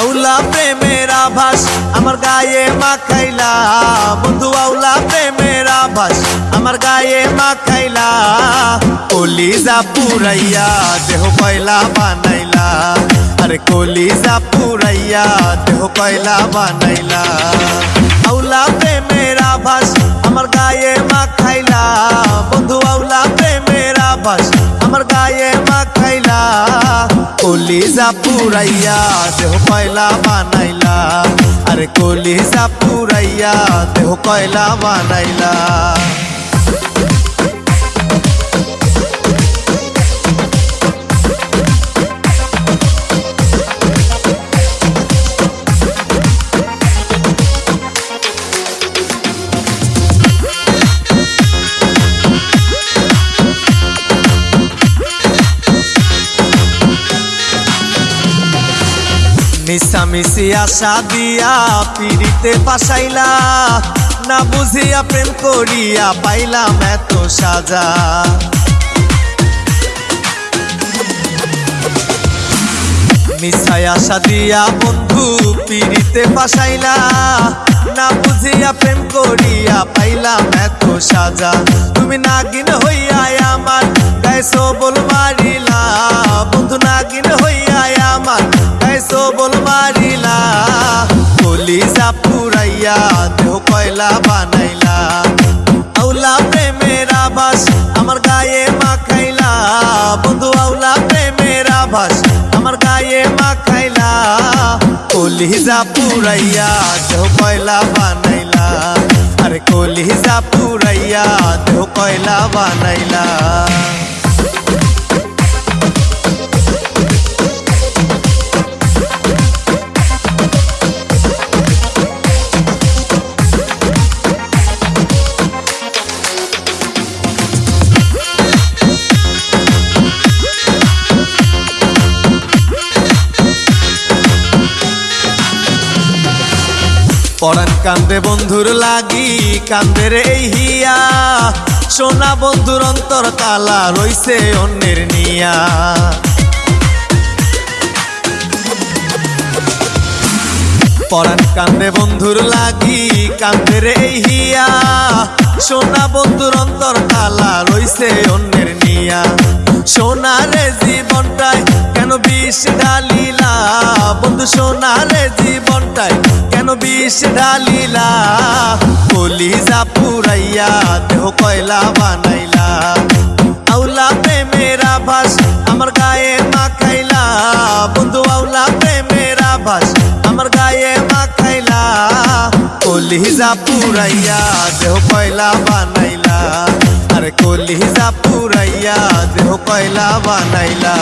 আউলা প্রেমের আভাস আমার গায়ে মাখাইলা বন্ধু আউলা প্রেমের আভাস আমার গায়ে মাখাইলা কলিজা পুরাইয়া দেহ কয়লা বানাইলা আরে কলিজা পুরাইয়া দেহ কয়লা বানাইলা আউলা প্রেমের আভাস আমার গায়ে মাখাইলা বন্ধু আউলা প্রেমের আভাস আমার গায়ে মাখাইলা কলিজা পুরাইয়া দেহ কয়লা বানাইলা। আরে কলিজা পুরাইয়া দেহ কয়লা বানাইলা। মিশামিশি আশা দিয়া পিড়িতে পাশাইলা না বুঝিয়া প্রেম করিয়া পাইলাম এত সাজা। বন্ধু পিড়িতে পাশাইলা না বুঝিয়া প্রেম করিয়া পাইলাম এত সাজা। তুমি নাগিন হইয়া আমার গায়ে সবল মারিলা, বন্ধু কয়লা বানাইলা। আউলা প্রেমের আবাস আমার গায়ে মাখাইলা। বন্ধু, আউলা প্রেমের আবাস আমার গায়ে মাখাইলা। কলিজা পুরাইয়া দেহ কয়লা বানাইলা। আরে কলিজা পুরাইয়া দেহ কয়লা বানাইলা। পরান কান্দে বন্ধুর লাগি কান্দের এই হিয়া। সোনা বন্ধুর অন্তর তালা রইছে অন্যের নিয়া। পরান কান্দে বন্ধুর লাগি কান্দের এই হিয়া। সোনা বন্ধুর অন্তর তালা রইছে অন্যের নিয়া। সোনারে জীবনটাই কেন বিষ ঢালিলা বন্ধু সোনারে জীবনটাই কেন বিষ ঢালিলা? কলিজা পুরাইয়া দেহ কয়লা বানাইলা। আউলা প্রেমের আভাস আমার গায়ে মাখাইলা। বন্ধু, আউলা প্রেমের আভাস আমার গায়ে মাখাইলা। কলিজা পুরাইয়া দেহ কয়লা বানাইলা। আরে কলিজা পুরাইয়া দেহ কয়লা বানাইলা।